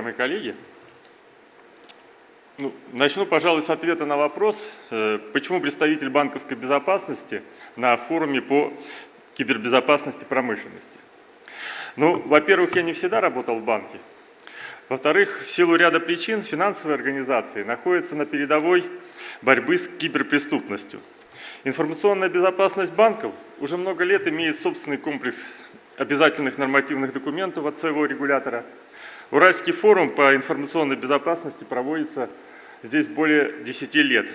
уважаемые коллеги. Ну, начну, пожалуй, с ответа на вопрос, э, почему представитель банковской безопасности на форуме по кибербезопасности промышленности. Ну, во-первых, я не всегда работал в банке. Во-вторых, в силу ряда причин финансовые организации находятся на передовой борьбы с киберпреступностью. Информационная безопасность банков уже много лет имеет собственный комплекс обязательных нормативных документов от своего регулятора. Уральский форум по информационной безопасности проводится здесь более 10 лет.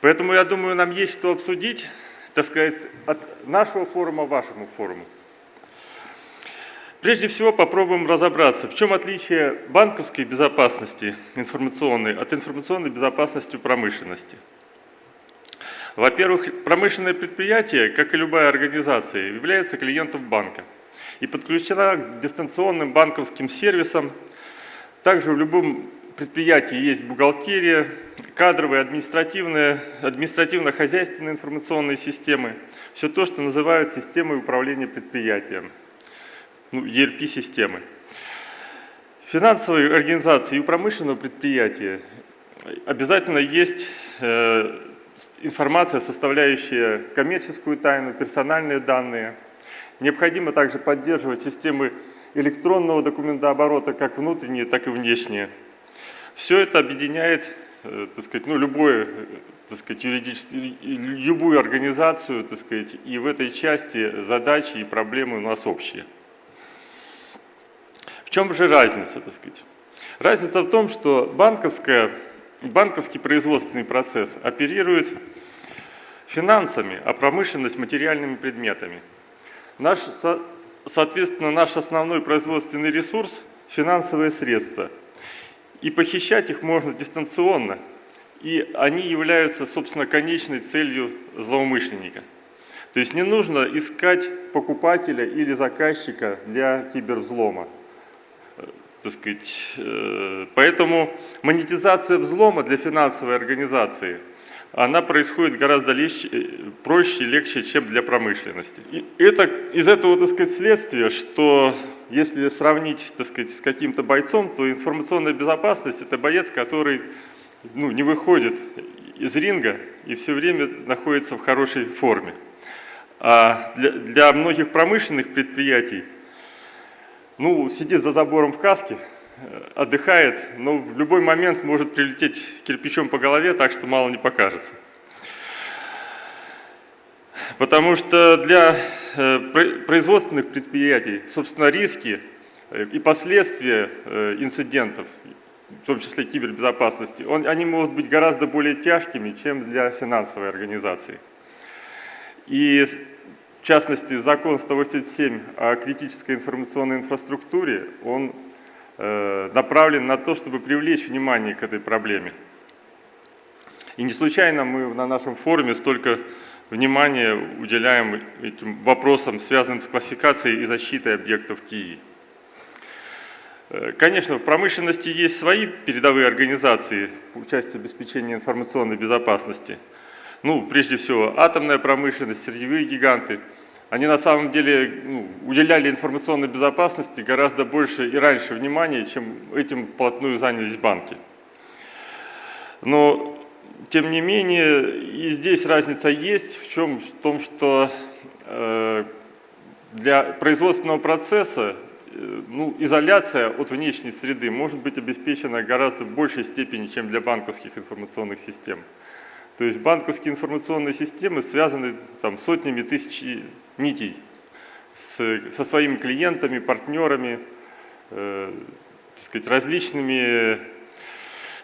Поэтому, я думаю, нам есть что обсудить, так сказать, от нашего форума вашему форуму. Прежде всего попробуем разобраться, в чем отличие банковской безопасности информационной от информационной безопасности промышленности. Во-первых, промышленное предприятие, как и любая организация, является клиентом банка и подключена к дистанционным банковским сервисам. Также в любом предприятии есть бухгалтерия, кадровые, административные, административно-хозяйственные информационные системы. Все то, что называют системой управления предприятием, ну, ERP-системы. Финансовые организации и у промышленного предприятия обязательно есть э, информация, составляющая коммерческую тайну, персональные данные. Необходимо также поддерживать системы электронного документооборота, как внутренние, так и внешние. Все это объединяет э, так сказать, ну, любое, так сказать, юридически, любую организацию, так сказать, и в этой части задачи и проблемы у нас общие. В чем же разница, так сказать? Разница в том, что банковская, банковский производственный процесс оперирует финансами, а промышленность материальными предметами. Наш, соответственно, наш основной производственный ресурс – финансовые средства – и похищать их можно дистанционно, и они являются, собственно, конечной целью злоумышленника. То есть не нужно искать покупателя или заказчика для кибервзлома. Так сказать, э, поэтому монетизация взлома для финансовой организации она происходит гораздо легче, э, проще, легче, чем для промышленности. И это, из этого так сказать, следствие, что если сравнить так сказать, с каким-то бойцом, то информационная безопасность – это боец, который ну, не выходит из ринга и все время находится в хорошей форме. А для, для многих промышленных предприятий ну, сидит за забором в каске, отдыхает, но в любой момент может прилететь кирпичом по голове, так что мало не покажется. Потому что для э, производственных предприятий, собственно, риски э, и последствия э, инцидентов, в том числе кибербезопасности, они могут быть гораздо более тяжкими, чем для финансовой организации. И в частности, закон 187 о критической информационной инфраструктуре, он направлен на то, чтобы привлечь внимание к этой проблеме. И не случайно мы на нашем форуме столько внимание уделяем этим вопросам, связанным с классификацией и защитой объектов КИИ. Э, конечно, в промышленности есть свои передовые организации по части обеспечения информационной безопасности. Ну, прежде всего, атомная промышленность, сырьевые гиганты. Они на самом деле ну, уделяли информационной безопасности гораздо больше и раньше внимания, чем этим вплотную занялись банки. Но тем не менее, и здесь разница есть в чем? В том, что э, для производственного процесса э, ну, изоляция от внешней среды может быть обеспечена гораздо большей степени, чем для банковских информационных систем. То есть банковские информационные системы связаны там, сотнями тысяч нитей с, со своими клиентами, партнерами, э, сказать, различными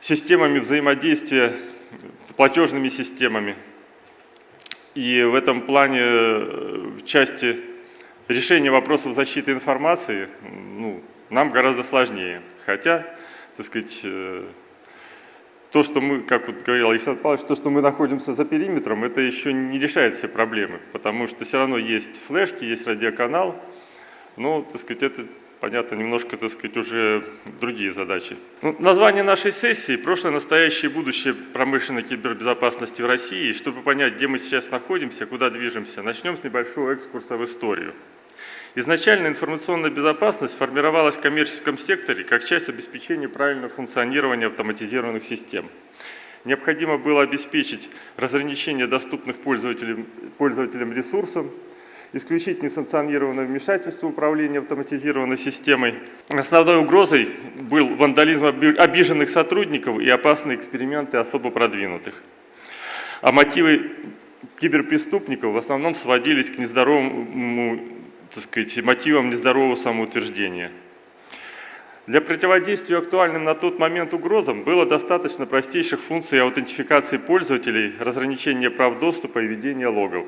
системами взаимодействия платежными системами. И в этом плане э, в части решения вопросов защиты информации ну, нам гораздо сложнее. Хотя, так сказать, э, то, что мы, как вот говорил Александр Павлович, то, что мы находимся за периметром, это еще не решает все проблемы, потому что все равно есть флешки, есть радиоканал, но, так сказать, это понятно, немножко, так сказать, уже другие задачи. Ну, название нашей сессии «Прошлое, настоящее и будущее промышленной кибербезопасности в России». Чтобы понять, где мы сейчас находимся, куда движемся, начнем с небольшого экскурса в историю. Изначально информационная безопасность формировалась в коммерческом секторе как часть обеспечения правильного функционирования автоматизированных систем. Необходимо было обеспечить разграничение доступных пользователям, пользователям ресурсов, исключить несанкционированное вмешательство управления автоматизированной системой. Основной угрозой был вандализм обиженных сотрудников и опасные эксперименты особо продвинутых. А мотивы киберпреступников в основном сводились к нездоровому, так сказать, мотивам нездорового самоутверждения. Для противодействия актуальным на тот момент угрозам было достаточно простейших функций аутентификации пользователей, разграничения прав доступа и ведения логов.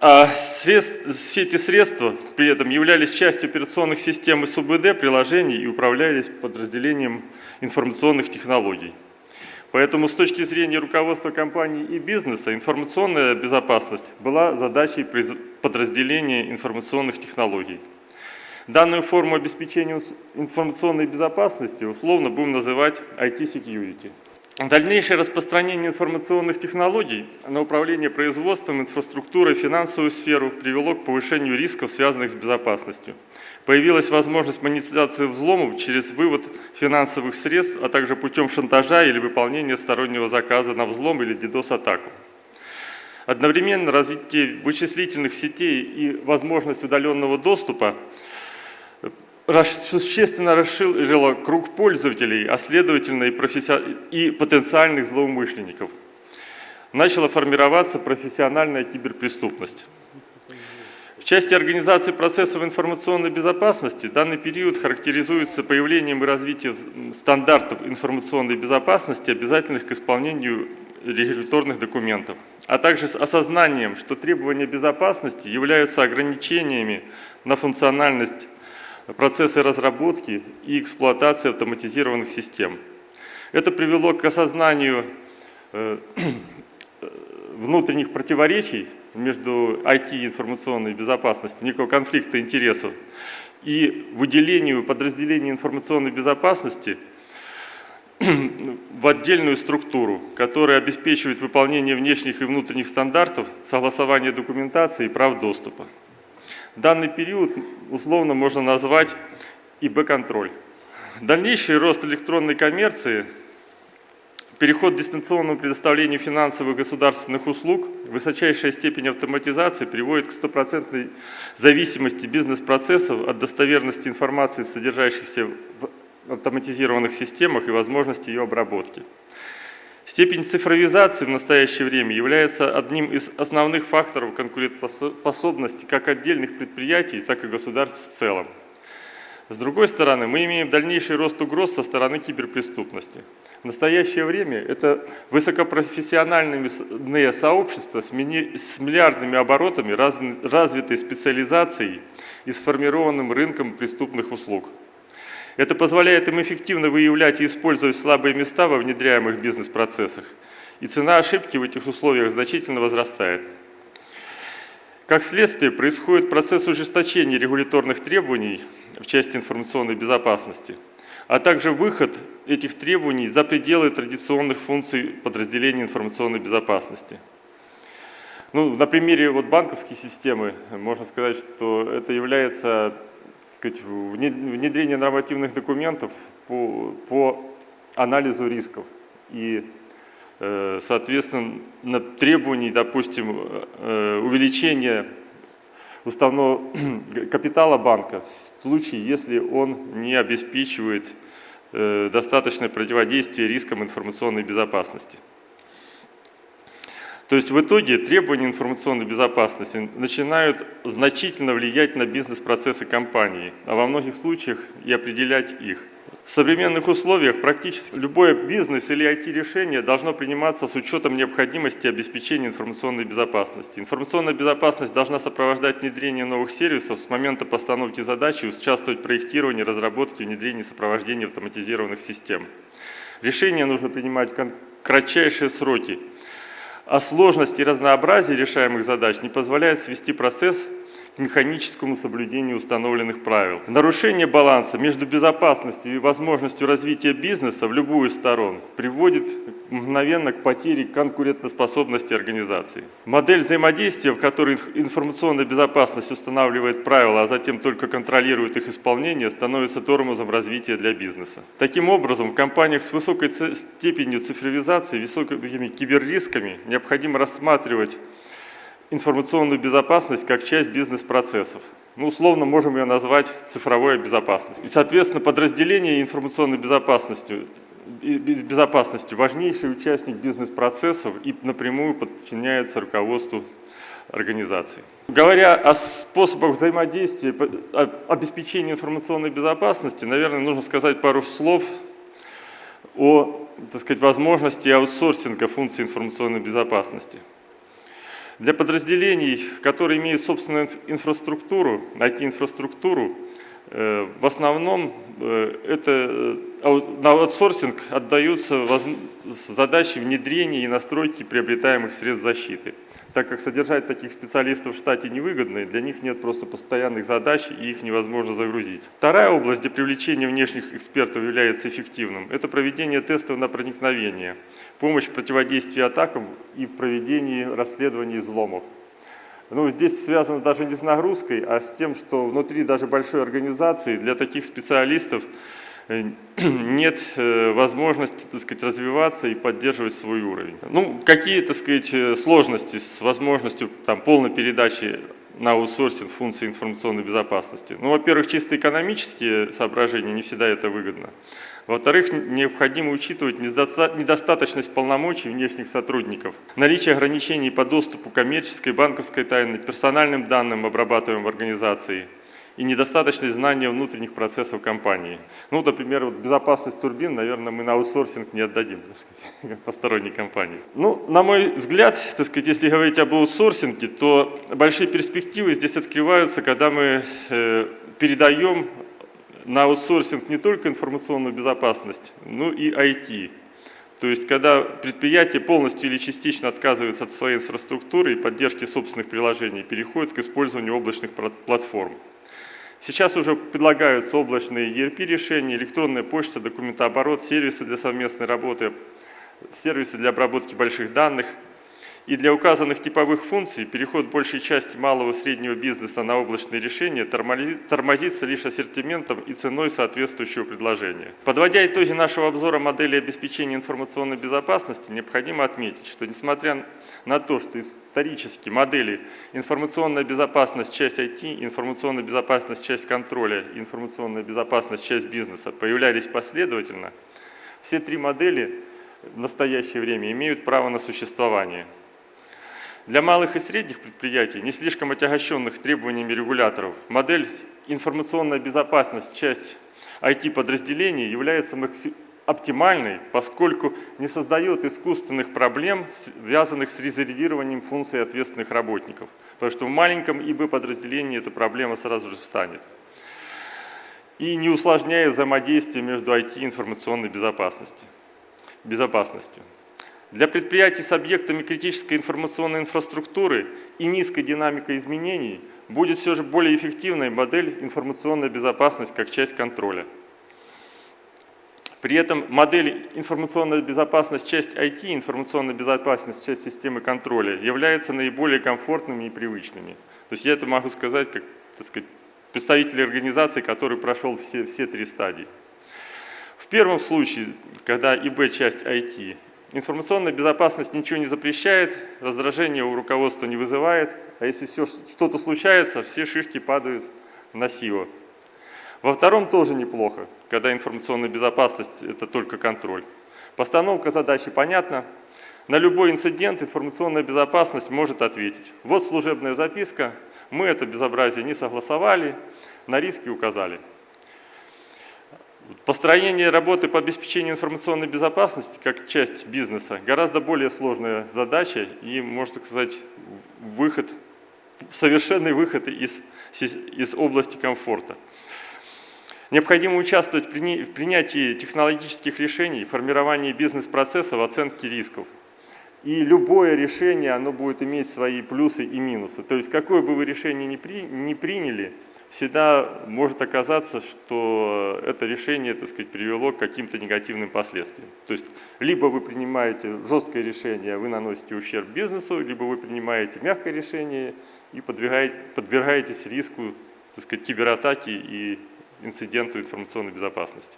А средств, все эти средства при этом являлись частью операционных систем СУБД, приложений и управлялись подразделением информационных технологий. Поэтому с точки зрения руководства компании и бизнеса информационная безопасность была задачей подразделения информационных технологий. Данную форму обеспечения информационной безопасности условно будем называть IT-security. Дальнейшее распространение информационных технологий на управление производством, инфраструктурой, финансовую сферу привело к повышению рисков, связанных с безопасностью. Появилась возможность монетизации взломов через вывод финансовых средств, а также путем шантажа или выполнения стороннего заказа на взлом или DDoS-атаку. Одновременно развитие вычислительных сетей и возможность удаленного доступа существенно расширила круг пользователей, а следовательно и, професси... и потенциальных злоумышленников. Начала формироваться профессиональная киберпреступность. В части организации процессов информационной безопасности данный период характеризуется появлением и развитием стандартов информационной безопасности, обязательных к исполнению регуляторных документов, а также с осознанием, что требования безопасности являются ограничениями на функциональность процессы разработки и эксплуатации автоматизированных систем. Это привело к осознанию э, внутренних противоречий между IT и информационной безопасностью, некого конфликта интересов, и выделению подразделений информационной безопасности в отдельную структуру, которая обеспечивает выполнение внешних и внутренних стандартов, согласование документации и прав доступа. Данный период условно можно назвать ИБ-контроль. Дальнейший рост электронной коммерции, переход к дистанционному предоставлению финансовых государственных услуг, высочайшая степень автоматизации приводит к стопроцентной зависимости бизнес-процессов от достоверности информации, содержащейся в автоматизированных системах и возможности ее обработки. Степень цифровизации в настоящее время является одним из основных факторов конкурентоспособности как отдельных предприятий, так и государств в целом. С другой стороны, мы имеем дальнейший рост угроз со стороны киберпреступности. В настоящее время это высокопрофессиональные сообщества с миллиардными оборотами, развитой специализацией и сформированным рынком преступных услуг – это позволяет им эффективно выявлять и использовать слабые места во внедряемых бизнес-процессах. И цена ошибки в этих условиях значительно возрастает. Как следствие, происходит процесс ужесточения регуляторных требований в части информационной безопасности, а также выход этих требований за пределы традиционных функций подразделений информационной безопасности. Ну, на примере вот банковской системы можно сказать, что это является сказать, внедрение нормативных документов по, по анализу рисков и, э, соответственно, требований, допустим, э, увеличения уставного капитала банка в случае, если он не обеспечивает э, достаточное противодействие рискам информационной безопасности. То есть в итоге требования информационной безопасности начинают значительно влиять на бизнес-процессы компании, а во многих случаях и определять их. В современных условиях практически любое бизнес или IT-решение должно приниматься с учетом необходимости обеспечения информационной безопасности. Информационная безопасность должна сопровождать внедрение новых сервисов с момента постановки задачи, участвовать в проектировании, разработке, внедрении и сопровождении автоматизированных систем. Решения нужно принимать в кратчайшие сроки – а сложность и разнообразие решаемых задач не позволяет свести процесс к механическому соблюдению установленных правил. Нарушение баланса между безопасностью и возможностью развития бизнеса в любую сторону приводит мгновенно к потере конкурентоспособности организации. Модель взаимодействия, в которой информационная безопасность устанавливает правила, а затем только контролирует их исполнение, становится тормозом развития для бизнеса. Таким образом, в компаниях с высокой степенью цифровизации, высокими киберрисками необходимо рассматривать информационную безопасность как часть бизнес-процессов. Ну, условно можем ее назвать цифровой безопасностью. И, соответственно, подразделение информационной безопасности, безопасности важнейший участник бизнес-процессов и напрямую подчиняется руководству организации. Говоря о способах взаимодействия, обеспечения информационной безопасности, наверное, нужно сказать пару слов о так сказать, возможности аутсорсинга функций информационной безопасности. Для подразделений, которые имеют собственную инфраструктуру, IT-инфраструктуру, э, в основном э, это, э, на аутсорсинг отдаются задачи внедрения и настройки приобретаемых средств защиты так как содержать таких специалистов в штате невыгодно, для них нет просто постоянных задач и их невозможно загрузить. Вторая область, где привлечение внешних экспертов является эффективным, это проведение тестов на проникновение, помощь в противодействии атакам и в проведении расследований взломов. Ну, здесь связано даже не с нагрузкой, а с тем, что внутри даже большой организации для таких специалистов Э, нет э, возможности, так сказать, развиваться и поддерживать свой уровень. Ну, какие, так сказать, э, сложности с возможностью там, полной передачи на аутсорсинг функций информационной безопасности? Ну, во-первых, чисто экономические соображения, не всегда это выгодно. Во-вторых, необходимо учитывать недостаточность полномочий внешних сотрудников, наличие ограничений по доступу коммерческой, банковской тайне, персональным данным, обрабатываемым в организации – и недостаточность знания внутренних процессов компании. Ну, например, вот безопасность турбин, наверное, мы на аутсорсинг не отдадим, так сказать, посторонней компании. Ну, на мой взгляд, так сказать, если говорить об аутсорсинге, то большие перспективы здесь открываются, когда мы э, передаем на аутсорсинг не только информационную безопасность, но и IT. То есть, когда предприятие полностью или частично отказывается от своей инфраструктуры и поддержки собственных приложений, переходит к использованию облачных платформ. Сейчас уже предлагаются облачные ERP-решения, электронная почта, документооборот, сервисы для совместной работы, сервисы для обработки больших данных. И для указанных типовых функций переход большей части малого и среднего бизнеса на облачные решения тормозится лишь ассортиментом и ценой соответствующего предложения. Подводя итоги нашего обзора модели обеспечения информационной безопасности, необходимо отметить, что несмотря на то, что исторически модели информационная безопасность, часть IT, информационная безопасность, часть контроля, информационная безопасность, часть бизнеса появлялись последовательно, все три модели в настоящее время имеют право на существование. Для малых и средних предприятий, не слишком отягощенных требованиями регуляторов, модель информационная безопасность, часть IT-подразделений является оптимальной, поскольку не создает искусственных проблем, связанных с резервированием функций ответственных работников. Потому что в маленьком ИБ-подразделении эта проблема сразу же встанет. И не усложняя взаимодействие между IT и информационной безопасностью. безопасностью. Для предприятий с объектами критической информационной инфраструктуры и низкой динамикой изменений будет все же более эффективной модель информационная безопасность как часть контроля. При этом модель информационная безопасность, часть IT, информационная безопасность, часть системы контроля являются наиболее комфортными и привычными. То есть я это могу сказать как так сказать, представитель организации, который прошел все, все три стадии. В первом случае, когда ИБ часть IT, Информационная безопасность ничего не запрещает, раздражение у руководства не вызывает, а если что-то случается, все шишки падают на силу. Во втором тоже неплохо, когда информационная безопасность – это только контроль. Постановка задачи понятна. На любой инцидент информационная безопасность может ответить. Вот служебная записка, мы это безобразие не согласовали, на риски указали. Построение работы по обеспечению информационной безопасности как часть бизнеса гораздо более сложная задача и, можно сказать, выход, совершенный выход из, из области комфорта. Необходимо участвовать в принятии технологических решений, формировании бизнес-процессов, оценке рисков. И любое решение, оно будет иметь свои плюсы и минусы. То есть какое бы вы решение ни, при, ни приняли, всегда может оказаться, что это решение, так сказать, привело к каким-то негативным последствиям. То есть либо вы принимаете жесткое решение, вы наносите ущерб бизнесу, либо вы принимаете мягкое решение и подвергаете, подвергаетесь риску, так сказать, кибератаки и инциденту информационной безопасности.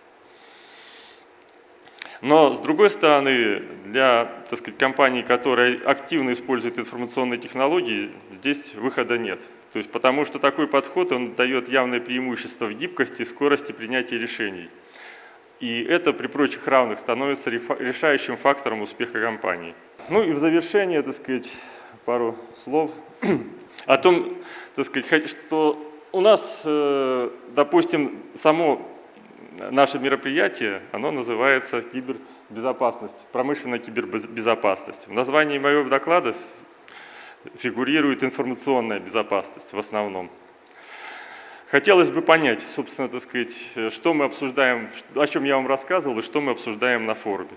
Но, с другой стороны, для так сказать, компаний, которые активно используют информационные технологии, здесь выхода нет. То есть, потому что такой подход он дает явное преимущество в гибкости и скорости принятия решений. И это при прочих равных становится решающим фактором успеха компании. Ну и в завершение, так сказать, пару слов о том, так сказать, что у нас, э, допустим, само наше мероприятие, оно называется кибербезопасность, промышленная кибербезопасность. В названии моего доклада фигурирует информационная безопасность в основном. Хотелось бы понять, собственно, так сказать, что мы обсуждаем, о чем я вам рассказывал и что мы обсуждаем на форуме.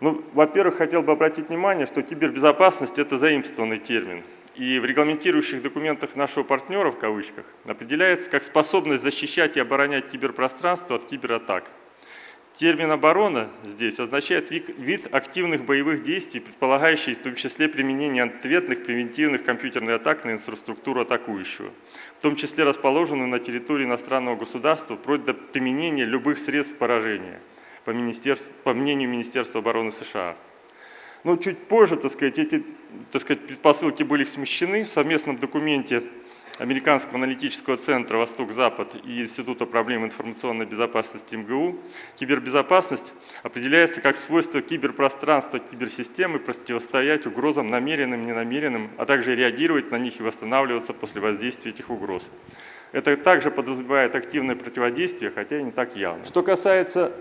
Ну, во-первых, хотел бы обратить внимание, что кибербезопасность – это заимствованный термин. И в регламентирующих документах нашего партнера, в кавычках, определяется как способность защищать и оборонять киберпространство от кибератак. Термин «оборона» здесь означает вид активных боевых действий, предполагающий в том числе применение ответных превентивных компьютерных атак на инфраструктуру атакующего, в том числе расположенную на территории иностранного государства, вплоть до применения любых средств поражения, по, по мнению Министерства обороны США. Но чуть позже, так сказать, эти так сказать, предпосылки были смещены в совместном документе Американского аналитического центра «Восток-Запад» и Института проблем информационной безопасности МГУ, кибербезопасность определяется как свойство киберпространства киберсистемы противостоять угрозам намеренным, ненамеренным, а также реагировать на них и восстанавливаться после воздействия этих угроз. Это также подразумевает активное противодействие, хотя и не так явно. Что касается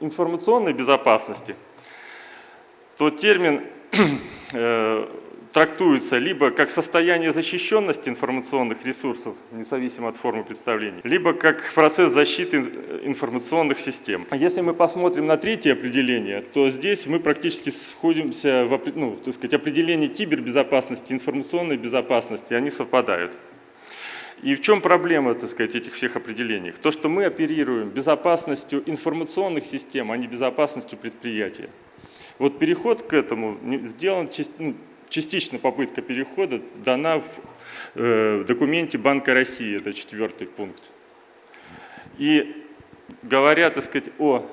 информационной безопасности – то термин э, трактуется либо как состояние защищенности информационных ресурсов, независимо от формы представления, либо как процесс защиты информационных систем. Если мы посмотрим на третье определение, то здесь мы практически сходимся в ну, так сказать, определении кибербезопасности, информационной безопасности, они совпадают. И в чем проблема, так сказать, этих всех определений? То, что мы оперируем безопасностью информационных систем, а не безопасностью предприятия. Вот переход к этому сделан ну, частично попытка перехода дана в э, документе Банка России, это четвертый пункт. И говоря, так сказать, о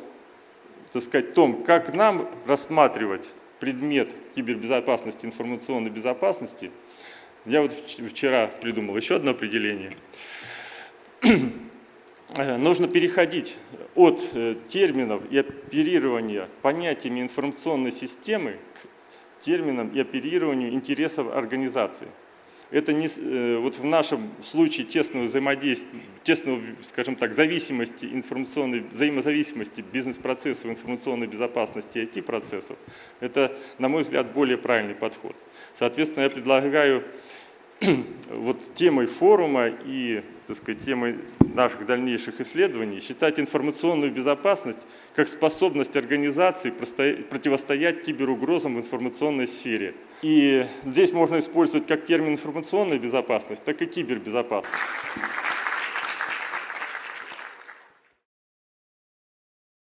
так сказать, том, как нам рассматривать предмет кибербезопасности, информационной безопасности, я вот вчера придумал еще одно определение. Нужно переходить от э, терминов и оперирования понятиями информационной системы к терминам и оперированию интересов организации. Это не, э, вот в нашем случае тесного взаимодействия, тесного, скажем так, зависимости информационной, взаимозависимости бизнес-процессов, информационной безопасности IT-процессов, это, на мой взгляд, более правильный подход. Соответственно, я предлагаю вот темой форума и так сказать, темой наших дальнейших исследований считать информационную безопасность как способность организации противостоять киберугрозам в информационной сфере. И здесь можно использовать как термин информационная безопасность, так и кибербезопасность.